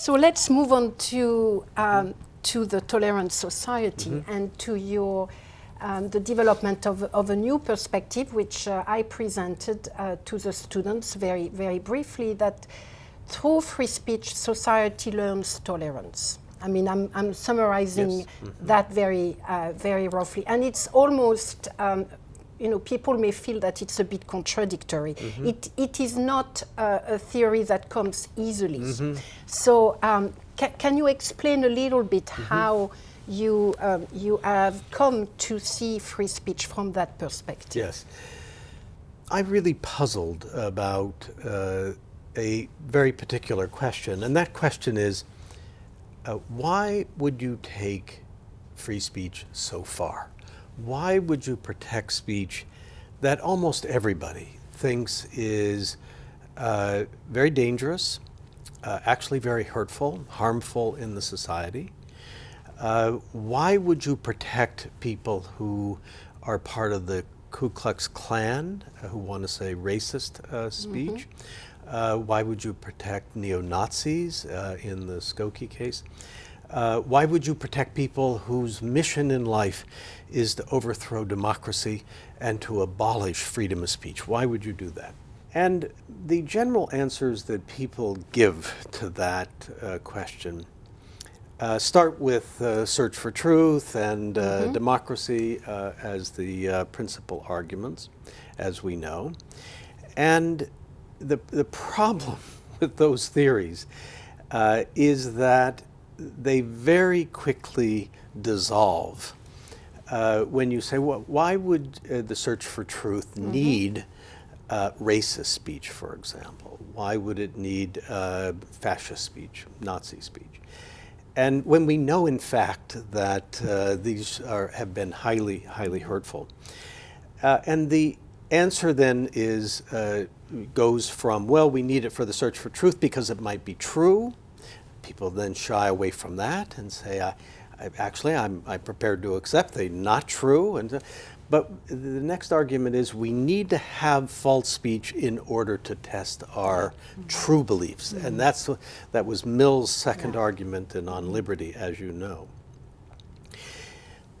So let's move on to, um, to the tolerant society mm -hmm. and to your um, the development of, of, a new perspective, which uh, I presented uh, to the students very, very briefly, that through free speech, society learns tolerance. I mean, I'm, I'm summarizing yes. mm -hmm. that very, uh, very roughly. And it's almost, um, you know, people may feel that it's a bit contradictory. Mm -hmm. it, it is not uh, a theory that comes easily. Mm -hmm. So um, ca can you explain a little bit mm-hmm. how you, um, you have come to see free speech from that perspective. Yes. I'm really puzzled about uh, a very particular question, and that question is, uh, why would you take free speech so far? Why would you protect speech that almost everybody thinks is uh, very dangerous, uh, actually very hurtful, harmful in the society, uh, why would you protect people who are part of the Ku Klux Klan, uh, who want to say racist uh, speech? Mm -hmm. why would you protect neo-Nazis uh, in the Skokie case? Why would you protect people whose mission in life is to overthrow democracy and to abolish freedom of speech? Why would you do that? And the general answers that people give to that question uh, start with uh, search for truth and uh, mm -hmm. democracy uh, as the uh, principal arguments, as we know. And the, the problem with those theories uh, is that they very quickly dissolve when you say, well, why would the search for truth mm -hmm. need racist speech, for example? Why would it need fascist speech, Nazi speech? And when we know, in fact, that uh, these are, have been highly, highly hurtful. Uh, and the answer then is, uh, goes from, well, we need it for the search for truth because it might be true. People then shy away from that and say, I, I actually, I'm, I'm prepared to accept they not true. And but the next argument is we need to have false speech in order to test our true beliefs. Mm -hmm. And that's that was Mill's second yeah. argument in On Liberty, as you know.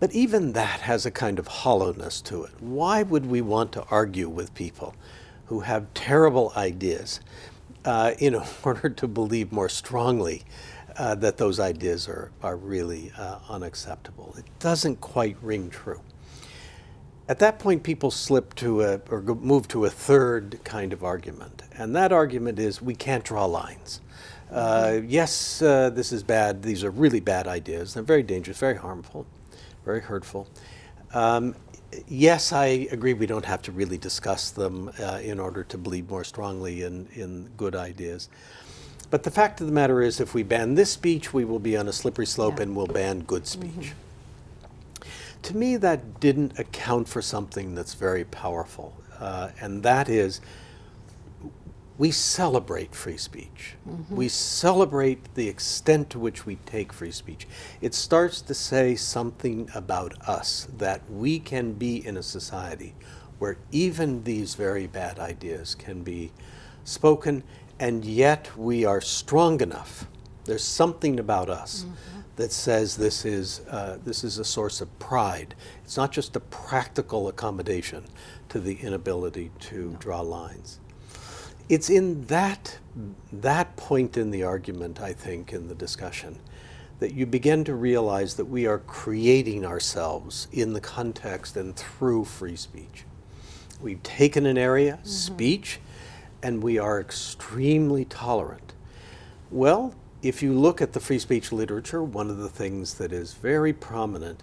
But even that has a kind of hollowness to it. Why would we want to argue with people who have terrible ideas uh, in order to believe more strongly uh, that those ideas are, are really uh, unacceptable? It doesn't quite ring true. At that point, people slip to a, or move to a third kind of argument. And that argument is we can't draw lines. Uh, yes, uh, this is bad. These are really bad ideas. They're very dangerous, very harmful, very hurtful. Um, yes, I agree we don't have to really discuss them uh, in order to believe more strongly in, in good ideas. But the fact of the matter is if we ban this speech, we will be on a slippery slope yeah. and we'll ban good speech. Mm -hmm. To me, that didn't account for something that's very powerful, uh, and that is we celebrate free speech. Mm -hmm. We celebrate the extent to which we take free speech. It starts to say something about us, that we can be in a society where even these very bad ideas can be spoken, and yet we are strong enough. There's something about us mm -hmm that says this is, uh, this is a source of pride. It's not just a practical accommodation to the inability to draw lines. It's in that, that point in the argument, I think, in the discussion, that you begin to realize that we are creating ourselves in the context and through free speech. We've taken an area, mm -hmm. speech, and we are extremely tolerant. Well, if you look at the free speech literature, one of the things that is very prominent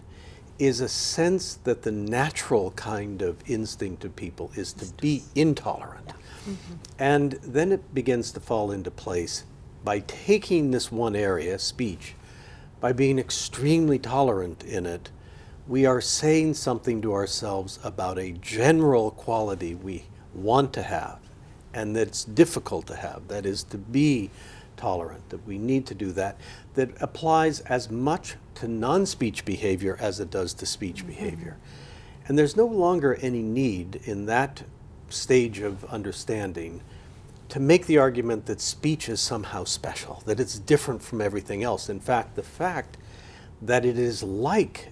is a sense that the natural kind of instinct of people is to be intolerant. Mm -hmm. And then it begins to fall into place by taking this one area, speech, by being extremely tolerant in it, we are saying something to ourselves about a general quality we want to have and that's difficult to have, that is to be tolerant, that we need to do that, that applies as much to non-speech behavior as it does to speech mm -hmm. behavior. And there's no longer any need in that stage of understanding to make the argument that speech is somehow special, that it's different from everything else. In fact, the fact that it is like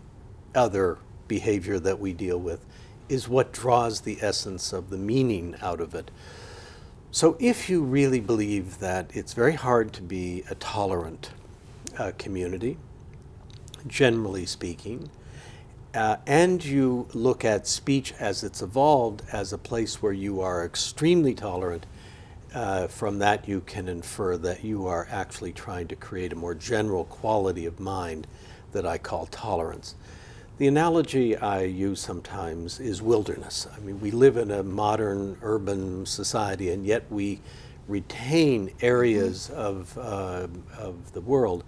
other behavior that we deal with is what draws the essence of the meaning out of it. So if you really believe that it's very hard to be a tolerant uh, community, generally speaking, uh, and you look at speech as it's evolved as a place where you are extremely tolerant, uh, from that you can infer that you are actually trying to create a more general quality of mind that I call tolerance. The analogy I use sometimes is wilderness. I mean, we live in a modern urban society, and yet we retain areas of, uh, of the world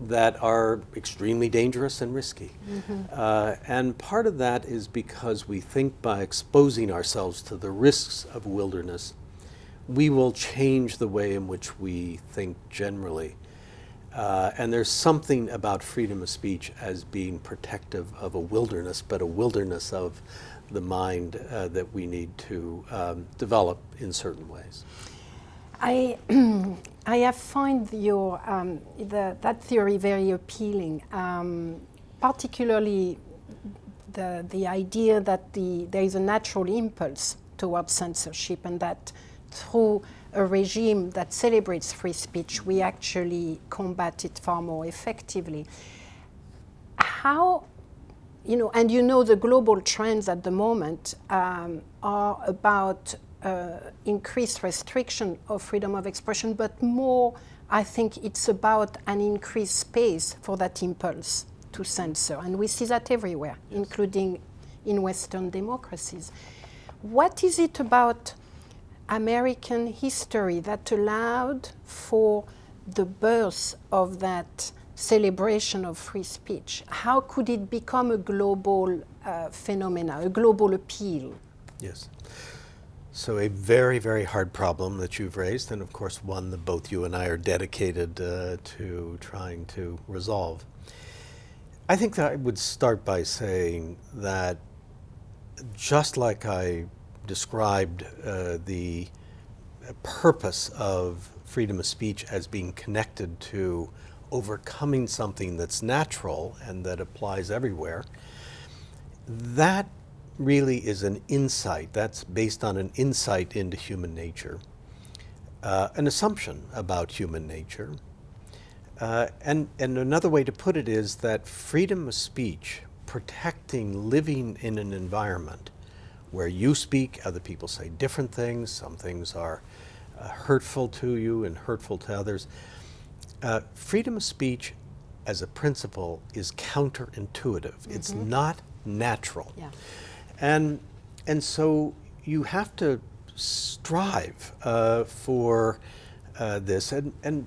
that are extremely dangerous and risky. Mm-hmm. Uh, and part of that is because we think by exposing ourselves to the risks of wilderness, we will change the way in which we think generally. Uh, and there's something about freedom of speech as being protective of a wilderness, but a wilderness of the mind uh, that we need to um, develop in certain ways. I, I have find your, um, the, that theory very appealing, um, particularly the, the idea that the, there is a natural impulse towards censorship and that through a regime that celebrates free speech, we actually combat it far more effectively. How, you know, and you know the global trends at the moment um, are about increased restriction of freedom of expression, but more, I think it's about an increased space for that impulse to censor. And we see that everywhere, yes. including in Western democracies. What is it about American history that allowed for the birth of that celebration of free speech? How could it become a global uh, phenomena, a global appeal? Yes. So a very, very hard problem that you've raised, and of course one that both you and I are dedicated uh, to trying to resolve. I think that I would start by saying that just like I described uh, the purpose of freedom of speech as being connected to overcoming something that's natural and that applies everywhere, that really is an insight. That's based on an insight into human nature, uh, an assumption about human nature. Uh, and, and another way to put it is that freedom of speech, protecting living in an environment where you speak, other people say different things, some things are uh, hurtful to you and hurtful to others. Uh, freedom of speech as a principle is counterintuitive. Mm -hmm. It's mm-hmm. not natural. Yeah. And, and so you have to strive uh, for uh, this. And, and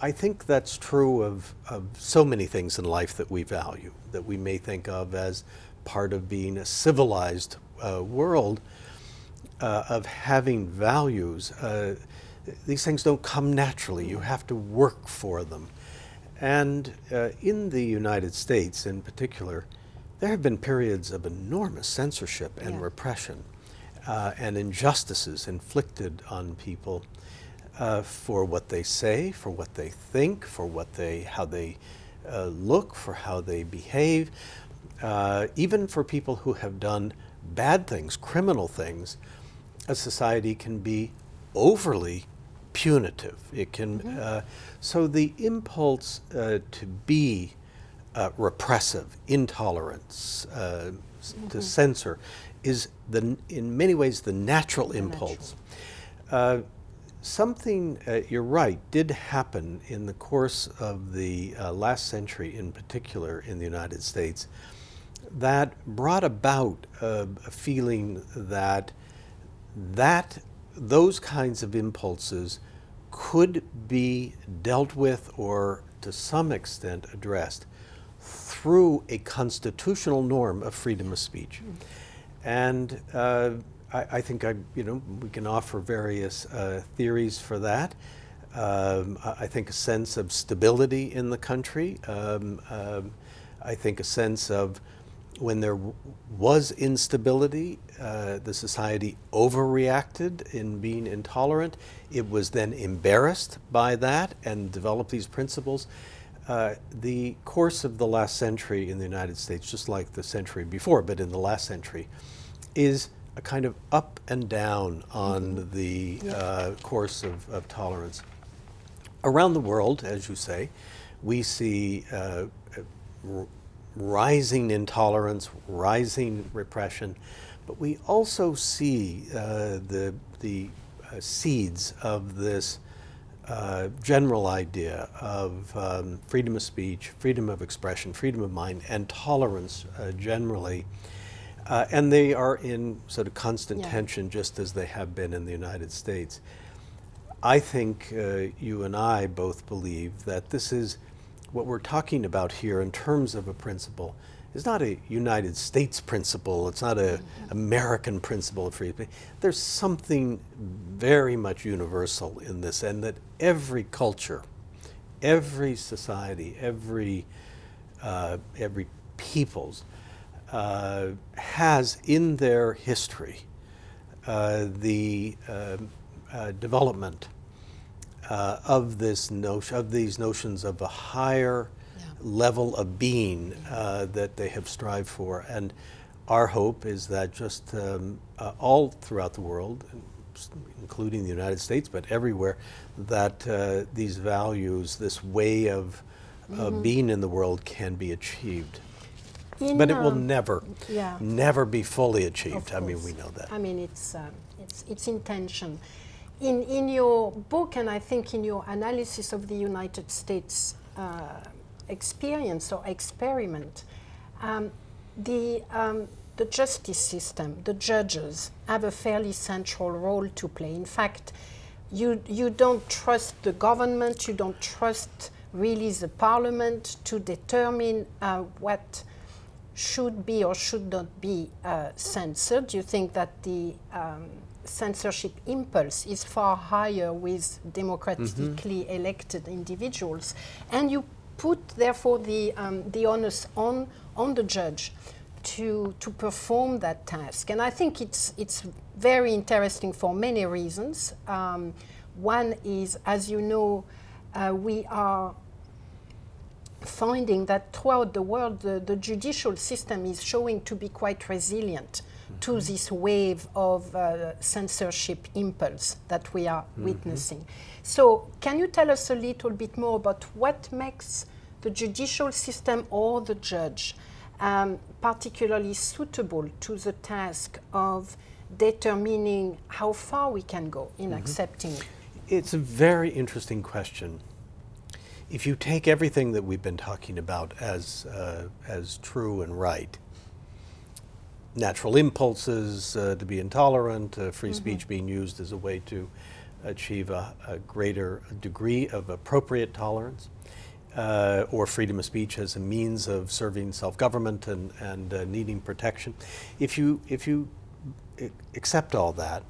I think that's true of, of so many things in life that we value, that we may think of as part of being a civilized uh, world uh, of having values. Uh, these things don't come naturally. You have to work for them. And uh, in the United States in particular, there have been periods of enormous censorship and yeah. repression uh, and injustices inflicted on people uh, for what they say, for what they think, for what they, how they look, for how they behave, even for people who have done bad things, criminal things, a society can be overly punitive. It can, mm -hmm. uh, so the impulse uh, to be uh, repressive, intolerance, mm -hmm. to mm-hmm. censor, is the in many ways the natural the impulse. Natural. Uh, something, uh, you're right, did happen in the course of the last century, in particular in the United States, that brought about a, a feeling that that those kinds of impulses could be dealt with or to some extent addressed through a constitutional norm of freedom of speech. And uh, I, I, think I, you know, we can offer various uh, theories for that. Um, I think a sense of stability in the country. Um, um, I think a sense of when there was instability, uh, the society overreacted in being intolerant. It was then embarrassed by that and developed these principles. Uh, the course of the last century in the United States, just like the century before, but in the last century, is a kind of up and down on the uh, course of, of tolerance. Around the world, as you say, we see uh, r- rising intolerance, rising repression, but we also see uh, the, the uh, seeds of this uh, general idea of um, freedom of speech, freedom of expression, freedom of mind, and tolerance uh, generally. Uh, and they are in sort of constant Yeah. tension, just as they have been in the United States. I think uh, you and I both believe that this is what we're talking about here in terms of a principle is not a United States principle. It's not a American principle of free speech. There's something very much universal in this, and that every culture, every society, every uh, every people's uh, has in their history uh, the um, uh, development uh, of this notion of these notions of a higher Yeah. level of being uh, that they have strived for, and our hope is that just um, uh, all throughout the world, including the United States, but everywhere, that uh, these values, this way of uh, being in the world, can be achieved. In, But it will never, yeah. never be fully achieved. I mean, we know that. I mean, it's, um, it's, it's intention. In, in your book, and I think in your analysis of the United States uh, experience or experiment, um, the, um, the justice system, the judges, have a fairly central role to play. In fact, you, you don't trust the government, you don't trust really the parliament to determine uh, what should be or should not be uh, censored. You think that the um, censorship impulse is far higher with democratically elected individuals, and you put therefore the um, the onus on on the judge to to perform that task. And I think it's it's very interesting for many reasons. Um, one is, as you know, uh, we are finding that throughout the world, the, the judicial system is showing to be quite resilient to this wave of uh, censorship impulse that we are witnessing. So, can you tell us a little bit more about what makes the judicial system or the judge um, particularly suitable to the task of determining how far we can go in accepting? It. It's a very interesting question. If you take everything that we've been talking about as, uh, as true and right, natural impulses uh, to be intolerant, uh, free speech being used as a way to achieve a, a greater degree of appropriate tolerance, uh, or freedom of speech as a means of serving self-government and, and uh, needing protection. If you, if you accept all that,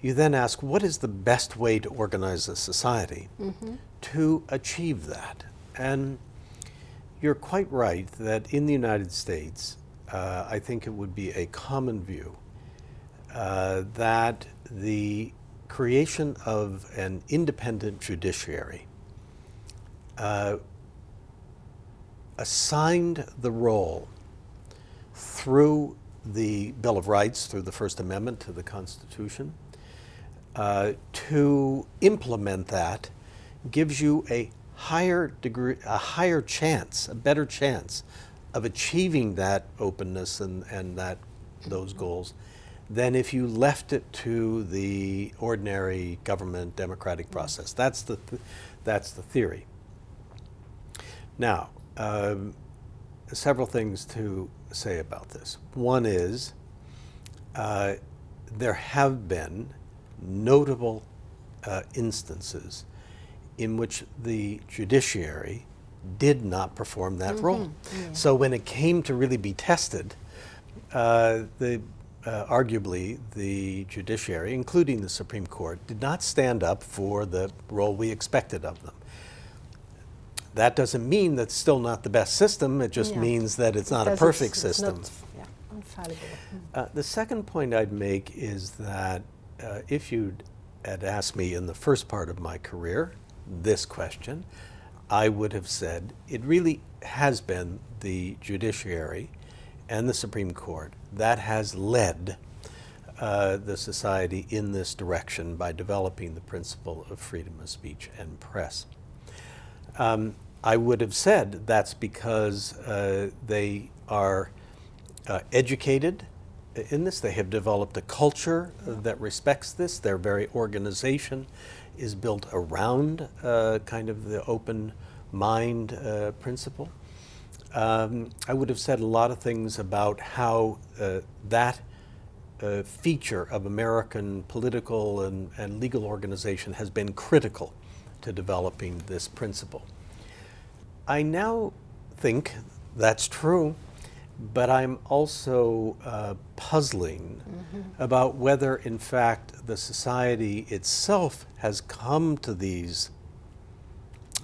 you then ask, what is the best way to organize a society to achieve that? And you're quite right that in the United States, uh, I think it would be a common view uh, that the creation of an independent judiciary uh, assigned the role through the Bill of Rights, through the First Amendment to the Constitution, uh, to implement that gives you a higher degree, a higher chance, a better chance of achieving that openness and, and that those goals than if you left it to the ordinary government democratic process. That's the, th- that's the theory. Now, um, several things to say about this. One is uh, there have been notable uh, instances in which the judiciary did not perform that role. So when it came to really be tested, uh, the uh, arguably the judiciary, including the Supreme Court, did not stand up for the role we expected of them. That doesn't mean that's still not the best system. It just Yeah. means that it's not a perfect it's- it's system. not, yeah, infallible. Mm. Uh, the second point I'd make is that uh, if you'd had asked me in the first part of my career this question, I would have said it really has been the judiciary and the Supreme Court that has led uh, the society in this direction by developing the principle of freedom of speech and press. Um, I would have said that's because uh, they are uh, educated in this. They have developed a culture that respects this. Their very organization is built around uh, kind of the open mind uh, principle. Um, I would have said a lot of things about how uh, that uh, feature of American political and, and legal organization has been critical to developing this principle. I now think that's true, but I'm also uh, puzzling about whether, in fact, the society itself has come to these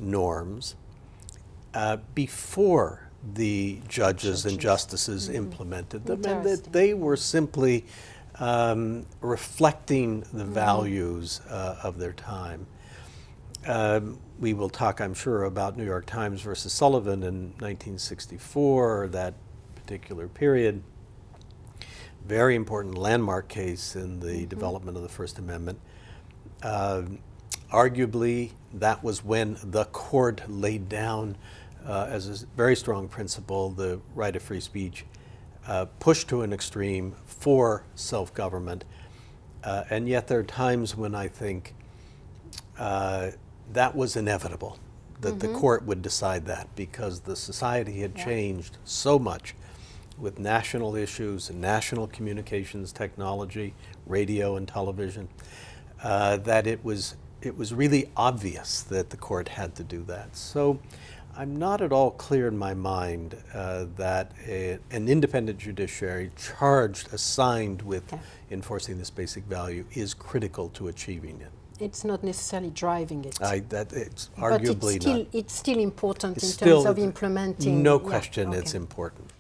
norms uh, before the judges and justices implemented them, and that they were simply um, reflecting the values uh, of their time. Um, we will talk, I'm sure, about New York Times versus Sullivan in 1964, that particular period. Very important landmark case in the development of the First Amendment. Um, arguably, that was when the court laid down uh, as a very strong principle the right of free speech, uh, pushed to an extreme for self government. Uh, and yet, there are times when I think uh, that was inevitable, that the court would decide that because the society had Yeah. changed so much with national issues and national communications technology, radio and television, uh, that it was, it was really obvious that the court had to do that. So I'm not at all clear in my mind uh, that a, an independent judiciary charged, assigned with Okay. enforcing this basic value is critical to achieving it. It's not necessarily driving it. I, that, it's but arguably it's still, not. it's still important It's in still- terms of implementing. No yeah, question it's important.